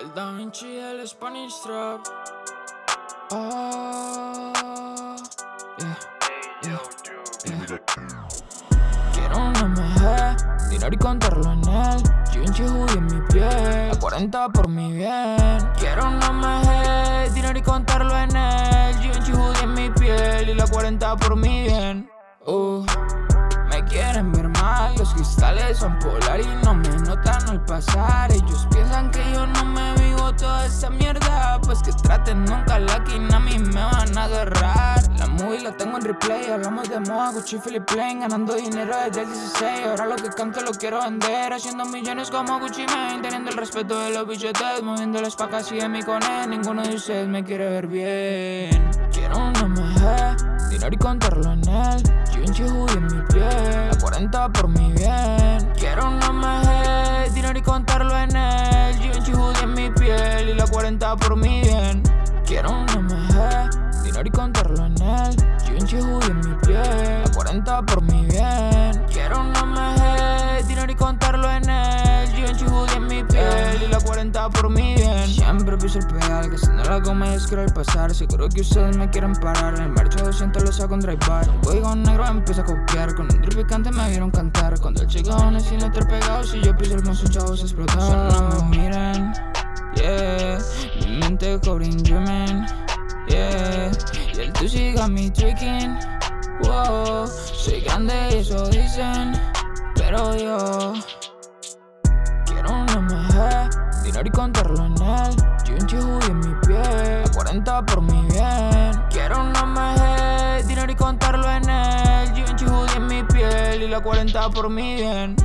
El Da Vinci, el Spanish Trap. Oh, yeah, yeah, yeah. Quiero una MG, dinero y contarlo en él. Givenchy hoodie en mi piel, a 40 por mi bien. Quiero una MG, dinero y contarlo en él. Givenchy hoodie en mi piel y la 40 por mi bien. Uh, los cristales son polar y no me notan al pasar. Ellos piensan que yo no me vivo toda esa mierda, pues que traten nunca la quina a mí me van a agarrar. La movie la tengo en replay, hablamos de moda, Gucci, Philip Plain, ganando dinero desde el 16. Ahora lo que canto lo quiero vender, haciendo millones como Gucci Mane, teniendo el respeto de los billetes, moviendo las pacas y de mi con él. Ninguno de ustedes me quiere ver bien. Quiero una MG, dinero y contarlo en él. Hoodie en contarlo en él. Givenchy hoodie en mi piel y la 40 por mi bien. Quiero una MG, dinero y contarlo en él. Givenchy hoodie en mi piel, a 40 por mi 40 por mi bien. Siempre piso el pedal, que si no la goma es quiero el pasar. Seguro que ustedes me quieren parar. El marcho 200 lo saco en drive bar. Un código negro empieza a copiar. Con un picante me vieron cantar. Cuando el chico y no te pegado. Si yo piso el monstruo, chavos explotan. Solo no me miren, yeah. Mi mente cobrin dreaming, yeah. Y el tú siga mi tricking, wow. Soy grande y eso dicen, pero yo Dinero y contarlo en él. Givenchy hoodie en mi piel, a 40 por mi bien. Quiero una MG, dinero y contarlo en él. Hoodie en mi piel y la 40 por mi bien.